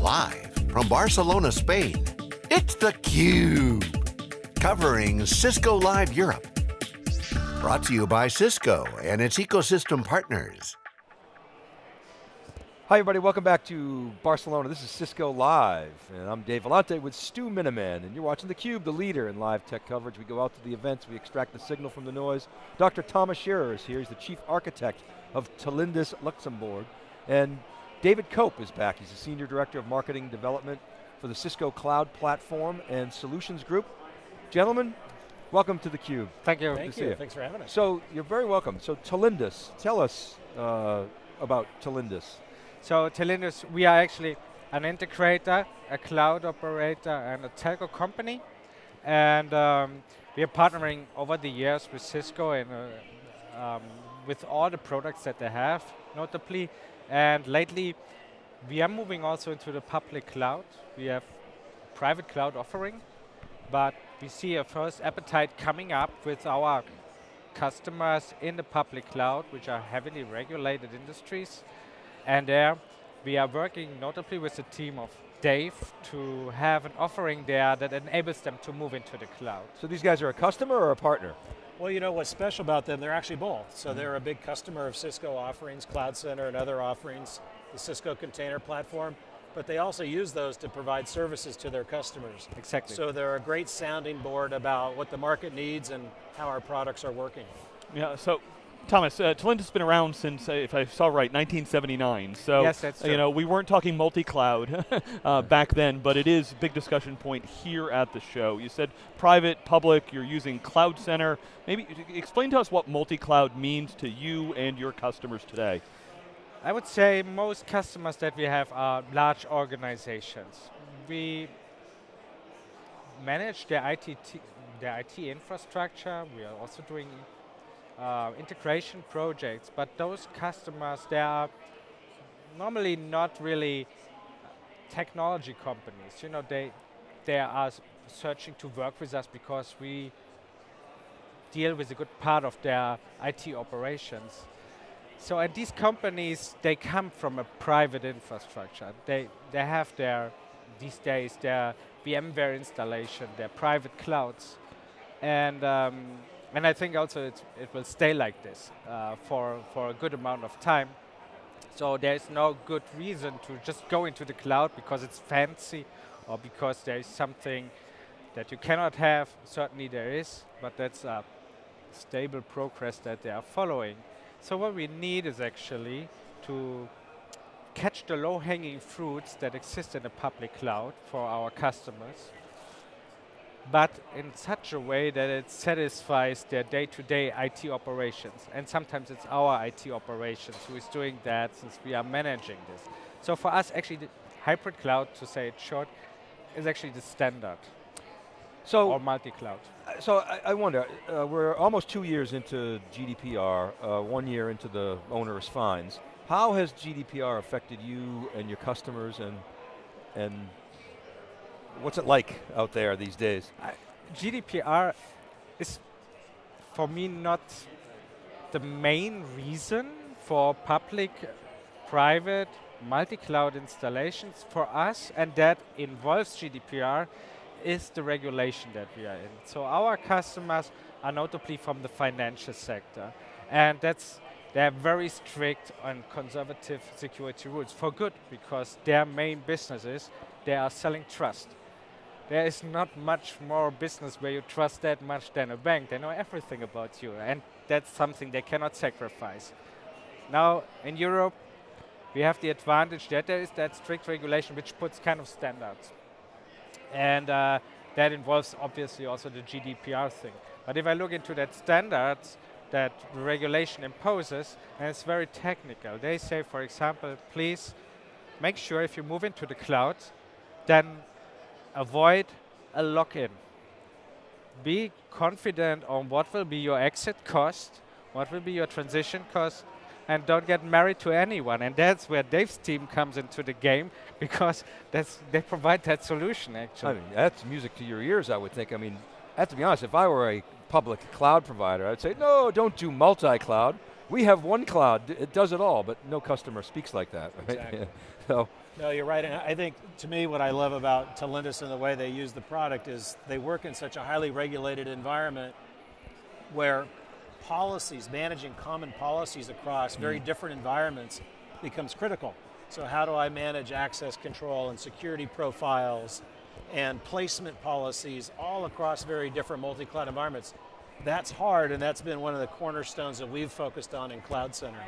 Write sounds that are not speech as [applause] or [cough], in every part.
Live from Barcelona, Spain, it's theCUBE. Covering Cisco Live Europe. Brought to you by Cisco and its ecosystem partners. Hi everybody, welcome back to Barcelona. This is Cisco Live, and I'm Dave Vellante with Stu Miniman, and you're watching theCUBE, the leader in live tech coverage. We go out to the events, we extract the signal from the noise. Dr. Thomas Scherer is here, he's the chief architect of Telindus Luxembourg, and David Cope is back. He's the Senior Director of Marketing Development for the Cisco Cloud Platform and Solutions Group. Gentlemen, welcome to theCUBE. Thank you. Thank you, you. thanks for having us. So, you're very welcome. So Telindus, tell us uh, about Telindus. So Telindus, we are actually an integrator, a cloud operator, and a telco company. And um, we are partnering over the years with Cisco and uh, um, with all the products that they have, notably. And lately, we are moving also into the public cloud. We have private cloud offering, but we see a first appetite coming up with our customers in the public cloud, which are heavily regulated industries. And there we are working notably with a team of Dave to have an offering there that enables them to move into the cloud. So these guys are a customer or a partner? Well, you know what's special about them, they're actually both. So mm-hmm. they're a big customer of Cisco offerings, Cloud Center and other offerings, the Cisco Container Platform, but they also use those to provide services to their customers. Exactly. So they're a great sounding board about what the market needs and how our products are working. Yeah, so Thomas, uh, Telindus has been around since, uh, if I saw right, 1979. So, Yes, that's uh, you know, we weren't talking multi-cloud [laughs] uh, back then, but it is a big discussion point here at the show. You said private, public, you're using Cloud Center. Maybe explain to us what multi-cloud means to you and your customers today. I would say most customers that we have are large organizations. We manage their IT, their IT infrastructure. We are also doing uh, integration projects, but those customers, they are normally not really technology companies. You know, they, they are searching to work with us because we deal with a good part of their IT operations. So and these companies, they come from a private infrastructure. They, they have their, these days, their VMware installation, their private clouds. And, um, and I think also it will stay like this uh, for, for a good amount of time. So there's no good reason to just go into the cloud because it's fancy or because there is something that you cannot have. Certainly there is, but that's a stable progress that they are following. So what we need is actually to catch the low-hanging fruits that exist in the public cloud for our customers, but in such a way that it satisfies their day-to-day IT operations. And sometimes it's our IT operations who is doing that since we are managing this. So for us, actually, the hybrid cloud, to say it short, is actually the standard, So, or multi-cloud. Uh, So I, I wonder, uh, we're almost two years into GDPR, uh, one year into the onerous fines. How has GDPR affected you and your customers and, and what's it like out there these days? GDPR is for me not the main reason for public, private, multi-cloud installations for us, and that involves GDPR, is the regulation that we are in. So our customers are notably from the financial sector, and that's they're very strict on conservative security rules for good because their main business is they are selling trust. There is not much more business where you trust that much than a bank. They know everything about you, and that's something they cannot sacrifice. Now, in Europe, we have the advantage that there is that strict regulation which puts kind of standards. And uh, that involves obviously also the GDPR thing. But if I look into that standards that the regulation imposes, and it's very technical. They say, for example, please make sure if you move into the cloud, then avoid a lock-in. Be confident on what will be your exit cost, what will be your transition cost, and don't get married to anyone. And that's where Dave's team comes into the game because that's, they provide that solution actually. I mean, that's music to your ears, I would think. I mean, I have to be honest, if I were a public cloud provider, I'd say, no, don't do multi-cloud. we have one cloud, it does it all, but no customer speaks like that, right? Exactly. [laughs] so, No, you're right. And I think to me, what I love about Telindus and the way they use the product is they work in such a highly regulated environment where policies, managing common policies across very mm. different environments becomes critical. So how do I manage access control and security profiles and placement policies all across very different multi-cloud environments? That's hard and that's been one of the cornerstones that we've focused on in Cloud Center.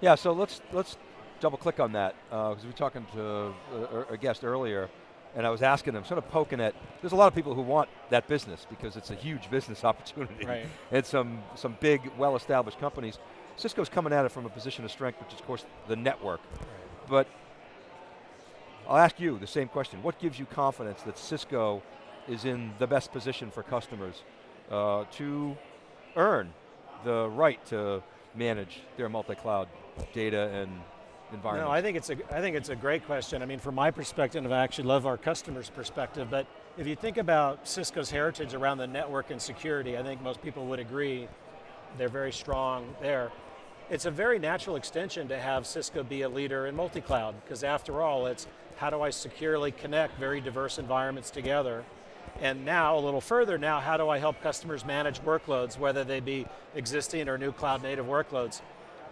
yeah, so let's, let's double click on that, uh, because we were talking to a, a guest earlier, and I was asking them, sort of poking at, there's a lot of people who want that business because it's a huge business [laughs] opportunity. Right. And some, some big, well-established companies. Cisco's coming at it from a position of strength, which is of course the network. But I'll ask you the same question. What gives you confidence that Cisco is in the best position for customers uh, to earn the right to manage their multi-cloud data and environment? No, I think it's a I think it's a great question. I mean, from my perspective, I actually love our customers' perspective. But if you think about Cisco's heritage around the network and security, I think most people would agree they're very strong there. It's a very natural extension to have Cisco be a leader in multi-cloud, because after all, it's how do I securely connect very diverse environments together? And now, a little further now, how do I help customers manage workloads, whether they be existing or new cloud native workloads?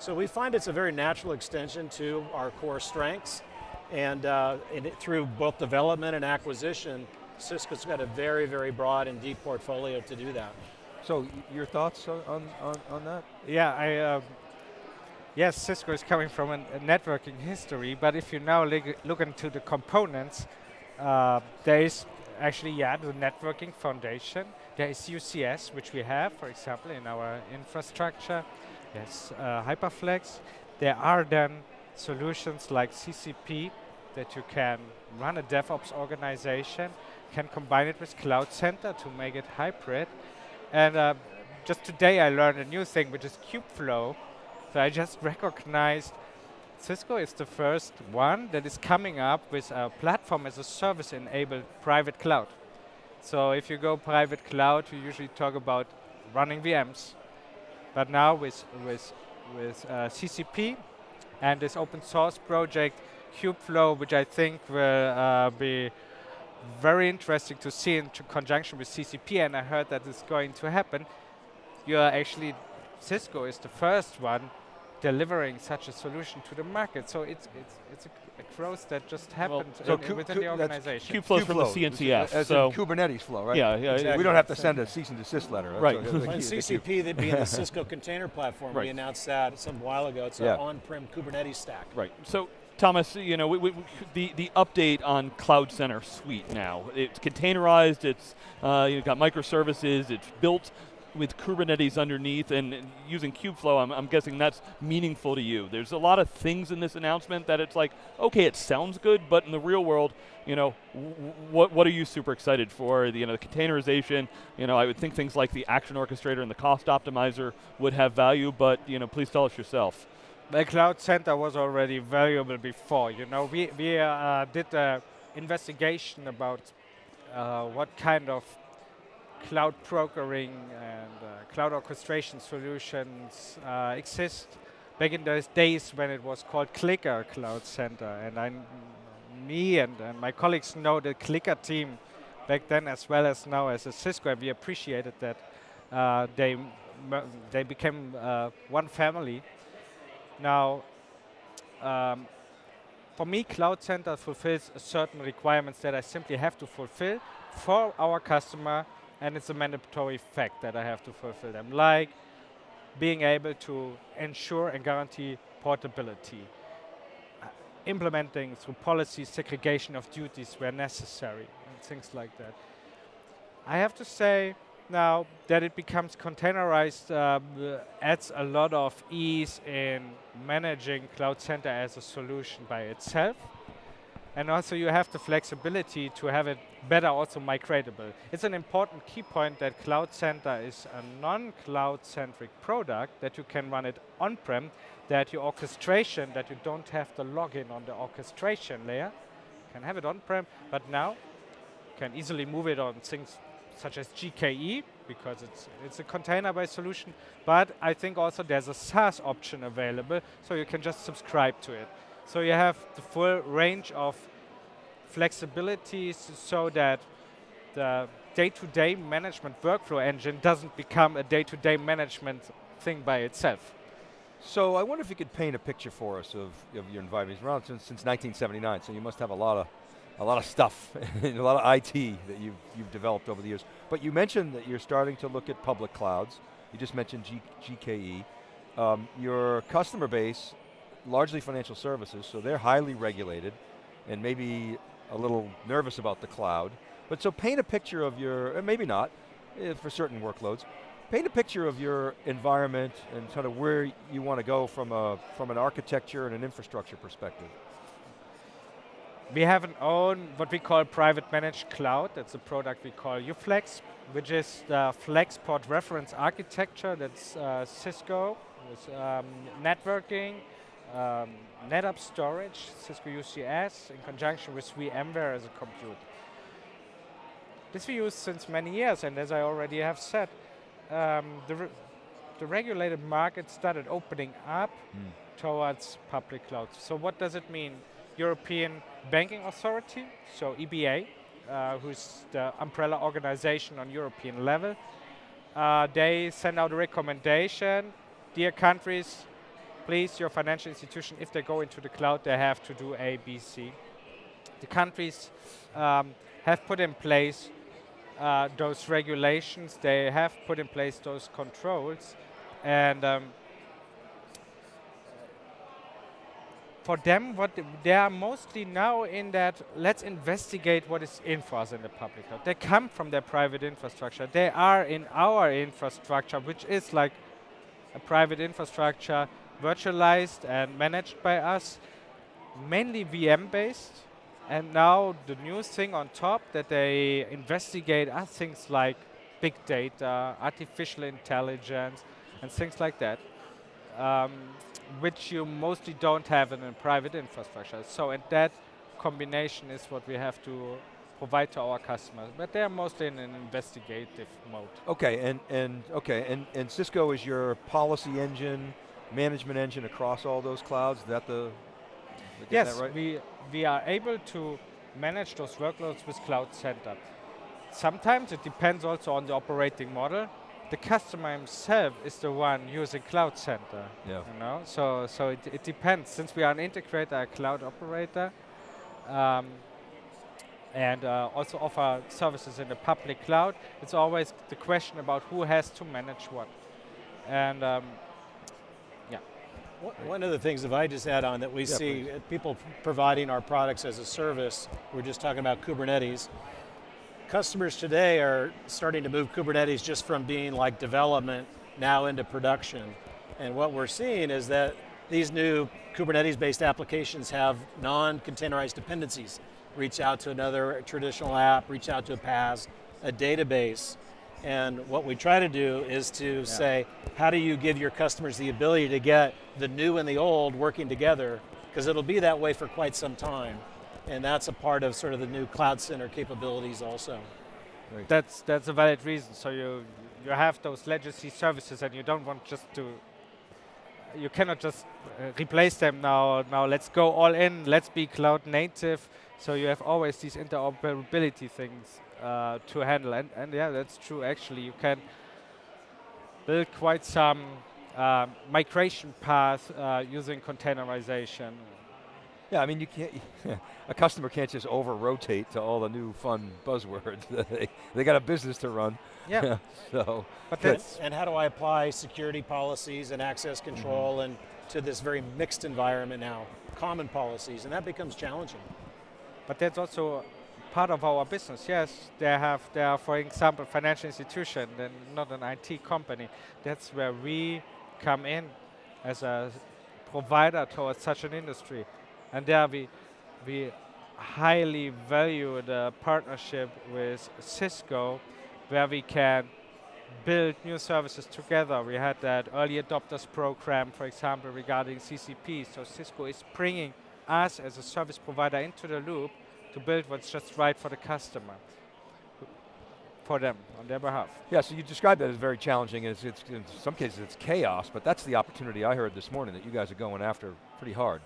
So we find it's a very natural extension to our core strengths, and, uh, and it, through both development and acquisition, Cisco's got a very, very broad and deep portfolio to do that. So your thoughts on, on, on, on that? Yeah, I. Um, yes, Cisco is coming from an, a networking history, but if you now look, look into the components, uh, there is actually yeah the networking foundation. There is UCS, which we have, for example, in our infrastructure. Yes, uh, Hyperflex. There are then solutions like CCP that you can run a DevOps organization, can combine it with Cloud Center to make it hybrid. And uh, just today I learned a new thing, which is Kubeflow. So I just [laughs] recognized Cisco is the first one that is coming up with a platform as a service enabled private cloud. So if you go private cloud, you usually talk about running VMs. But now with, with, with uh, CCP and this open source project, Kubeflow, which I think will uh, be very interesting to see in conjunction with CCP, and I heard that it's going to happen. You are actually, Cisco is the first one delivering such a solution to the market. So it's it's it's a, a growth that just happened so in- Ku- within Ku- the that's organization. Kubeflow's from the Kubeflow, CNCF, As so in Kubernetes flow, right? yeah, yeah, Exactly. We don't have to send a cease and desist letter. That's Right. what- the And key- the key- CCP, that being the Cisco Container Platform, Right. we announced that some while ago. It's Yeah. an on-prem Kubernetes stack. Right. So, Thomas, you know, we, we, we- the the update on Cloud Center Suite now. It's containerized. It's uh, you've got microservices. It's built with Kubernetes underneath, and using Kubeflow. I'm, I'm guessing that's meaningful to you. There's a lot of things in this announcement that it's like, okay, it sounds good, but in the real world, you know, what what are you super excited for? The, you know, the containerization. You know, I would think things like the action orchestrator and the cost optimizer would have value, but you know, please tell us yourself. The Cloud Center was already valuable before. You know, we we uh, did a investigation about uh, what kind of cloud brokering and uh, cloud orchestration solutions uh, exist back in those days when it was called CliQr Cloud Center. And I, me and, and my colleagues know the CliQr team back then as well as now as a Cisco. and We appreciated that uh, they they became uh, one family. Now, um, for me, Cloud Center fulfills certain requirements that I simply have to fulfill for our customer, and it's a mandatory fact that I have to fulfill them, like being able to ensure and guarantee portability, uh, implementing through policy segregation of duties where necessary, and things like that. I have to say now that it becomes containerized um, adds a lot of ease in managing Cloud Center as a solution by itself. And also you have the flexibility to have it better also migratable. It's an important key point that Cloud Center is a non-cloud centric product that you can run it on-prem, that your orchestration, that you don't have the login on the orchestration layer, can have it on-prem, but now can easily move it on things such as GKE because it's it's a container-based solution. But I think also there's a SaaS option available, so you can just subscribe to it. So you have the full range of flexibilities so that the day-to-day management workflow engine doesn't become a day-to-day management thing by itself. So I wonder if you could paint a picture for us of, of your environment. It's around since, since 1979, so you must have a lot of a lot of stuff, [laughs] a lot of IT that you've, you've developed over the years. But you mentioned that you're starting to look at public clouds. You just mentioned G GKE. Um, your customer base, largely financial services, so they're highly regulated and maybe a little nervous about the cloud. But so paint a picture of your, maybe not, eh, for certain workloads, paint a picture of your environment and kind of where you want to go from, a, from an architecture and an infrastructure perspective. We have an own, what we call private managed cloud. That's a product we call UFlex, which is the FlexPod reference architecture. That's uh, Cisco with um, networking, um, NetApp storage, Cisco UCS, in conjunction with VMware as a compute. This we use since many years, and as I already have said, um, the, re the regulated market started opening up mm. towards public clouds. So what does it mean? European Banking Authority, so EBA, uh, who's the umbrella organization on European level, uh, they send out a recommendation, dear countries, please, your financial institution, if they go into the cloud, they have to do A, B, C. The countries um, have put in place uh, those regulations, they have put in place those controls, and um, for them, what they are mostly now in that, let's investigate what is in for us in the public cloud. They come from their private infrastructure. They are in our infrastructure, which is like a private infrastructure virtualized and managed by us, mainly VM based, and now the new thing on top that they investigate are things like big data, artificial intelligence, and things like that, um, which you mostly don't have in a private infrastructure. So and that combination is what we have to provide to our customers, but they're mostly in an investigative mode. Okay, and, and okay, and, and Cisco is your policy engine, management engine across all those clouds. Is that the yes, right? we we are able to manage those workloads with Cloud Center. Sometimes it depends also on the operating model. The customer himself is the one using Cloud Center. Yeah. You know, so so it, it depends. Since we are an integrator, a cloud operator, um, and uh, also offer services in the public cloud, it's always the question about who has to manage what. And um, one of the things, if I just add on, that we yeah, see please. Uh, people providing our products as a service, we're just talking about Kubernetes. Customers today are starting to move Kubernetes just from being like development now into production. And what we're seeing is that these new Kubernetes-based applications have non-containerized dependencies. Reach out to another traditional app, reach out to a PaaS, a database, and what we try to do is to yeah. say, how do you give your customers the ability to get the new and the old working together? Because it'll be that way for quite some time. And that's a part of sort of the new cloud center capabilities also. That's, that's a valid reason. So you, you have those legacy services and you don't want just to, you cannot just uh, replace them now, now let's go all in, let's be cloud native. So you have always these interoperability things uh, to handle. And, and yeah, that's true. Actually, you can build quite some uh, migration path uh, using containerization. Yeah, I mean, you can't. [laughs] a customer can't just over rotate to all the new fun buzzwords. [laughs] they they got a business to run. Yeah. [laughs] so. But that's and how do I apply security policies and access control mm -hmm. and to this very mixed environment now, common policies, and that becomes challenging. But that's also part of our business. Yes, they have, they are, for example, financial institution, then not an IT company. That's where we come in as a provider towards such an industry. And there we, we highly value the partnership with Cisco, where we can build new services together. We had that early adopters program, for example, regarding CCP. So Cisco is bringing us as a service provider into the loop to build what's just right for the customer. for them on their behalf. Yeah, so you described that as very challenging. It's, it's, in some cases it's chaos, but that's the opportunity I heard this morning that you guys are going after pretty hard.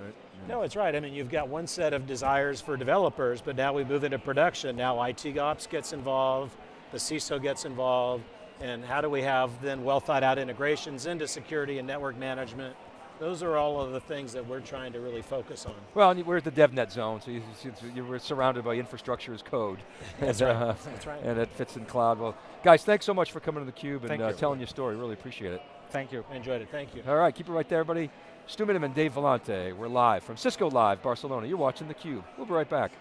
Right? No, it's right. I mean, you've got one set of desires for developers, but now we move into production. Now IT ops gets involved, the CISO gets involved, and how do we have then well thought out integrations into security and network management? Those are all of the things that we're trying to really focus on. Well, we're at the DevNet zone, so you, you, you surrounded by infrastructure as code. [laughs] That's and, right. uh, That's right. and it fits in cloud. Well, guys, thanks so much for coming to theCUBE and uh, you. telling your story. Really appreciate it. Thank you. I enjoyed it. Thank you. All right, keep it right there, everybody. Stu Miniman, Dave Vellante. We're live from Cisco Live, Barcelona. You're watching theCUBE. We'll be right back.